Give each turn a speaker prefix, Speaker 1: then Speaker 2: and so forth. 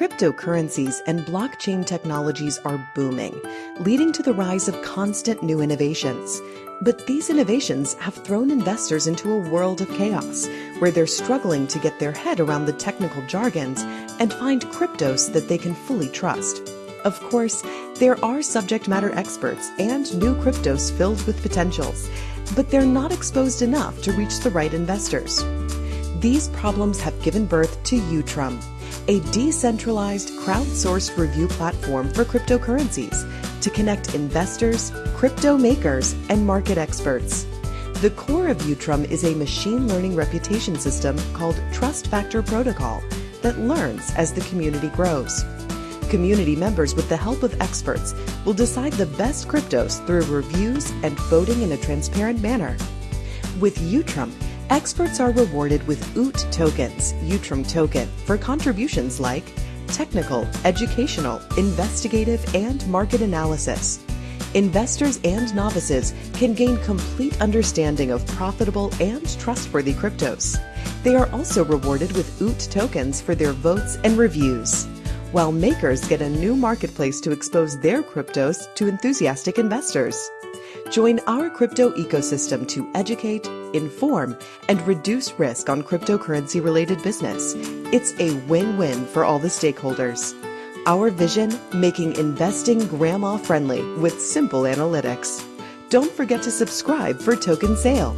Speaker 1: Cryptocurrencies and blockchain technologies are booming, leading to the rise of constant new innovations. But these innovations have thrown investors into a world of chaos, where they're struggling to get their head around the technical jargons and find cryptos that they can fully trust. Of course, there are subject matter experts and new cryptos filled with potentials, but they're not exposed enough to reach the right investors. These problems have given birth to Utrum, a decentralized, crowdsourced review platform for cryptocurrencies to connect investors, crypto makers, and market experts. The core of Utrum is a machine learning reputation system called Trust Factor Protocol that learns as the community grows. Community members, with the help of experts, will decide the best cryptos through reviews and voting in a transparent manner. With Utrum, Experts are rewarded with OOT tokens, Utrum token, for contributions like technical, educational, investigative, and market analysis. Investors and novices can gain complete understanding of profitable and trustworthy cryptos. They are also rewarded with OOT tokens for their votes and reviews, while makers get a new marketplace to expose their cryptos to enthusiastic investors. Join our crypto ecosystem to educate, inform, and reduce risk on cryptocurrency related business. It's a win win for all the stakeholders. Our vision making investing grandma friendly with simple analytics. Don't forget to subscribe for Token Sale.